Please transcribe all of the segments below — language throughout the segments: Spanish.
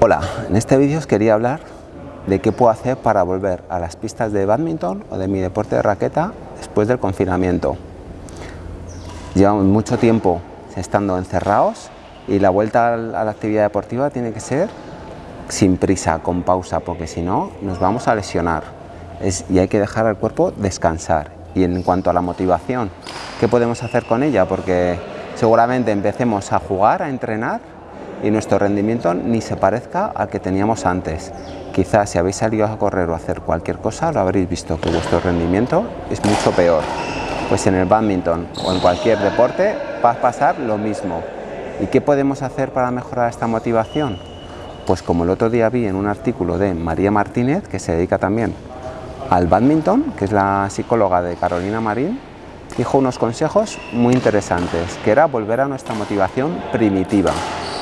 Hola, en este vídeo os quería hablar de qué puedo hacer para volver a las pistas de badminton o de mi deporte de raqueta después del confinamiento. Llevamos mucho tiempo estando encerrados y la vuelta a la actividad deportiva tiene que ser sin prisa, con pausa, porque si no nos vamos a lesionar y hay que dejar al cuerpo descansar. Y en cuanto a la motivación, ¿qué podemos hacer con ella? Porque seguramente empecemos a jugar, a entrenar y nuestro rendimiento ni se parezca al que teníamos antes. Quizás si habéis salido a correr o a hacer cualquier cosa lo habréis visto que vuestro rendimiento es mucho peor. Pues en el badminton o en cualquier deporte va a pasar lo mismo. ¿Y qué podemos hacer para mejorar esta motivación? Pues como el otro día vi en un artículo de María Martínez, que se dedica también al badminton, que es la psicóloga de Carolina Marín, dijo unos consejos muy interesantes, que era volver a nuestra motivación primitiva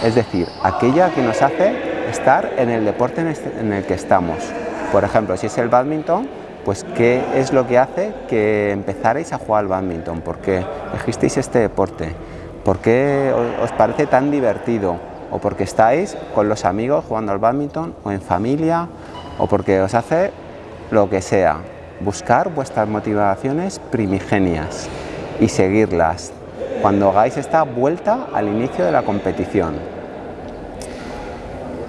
es decir, aquella que nos hace estar en el deporte este, en el que estamos. Por ejemplo, si es el badminton, pues qué es lo que hace que empezarais a jugar al badminton, por qué elegisteis este deporte, por qué os parece tan divertido, o porque estáis con los amigos jugando al badminton, o en familia, o porque os hace lo que sea. Buscar vuestras motivaciones primigenias y seguirlas, cuando hagáis esta vuelta al inicio de la competición.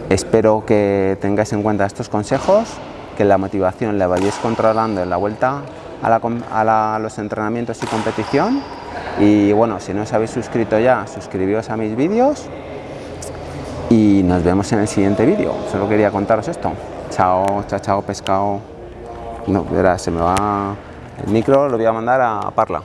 Espero que tengáis en cuenta estos consejos, que la motivación la vayáis controlando en la vuelta a, los entrenamientos y competición. Y bueno, si no os habéis suscrito ya, suscribíos a mis vídeos y nos vemos en el siguiente vídeo. Solo quería contaros esto. Chao, chao, chao, pescado. No, verás, se me va el micro, lo voy a mandar a Parla.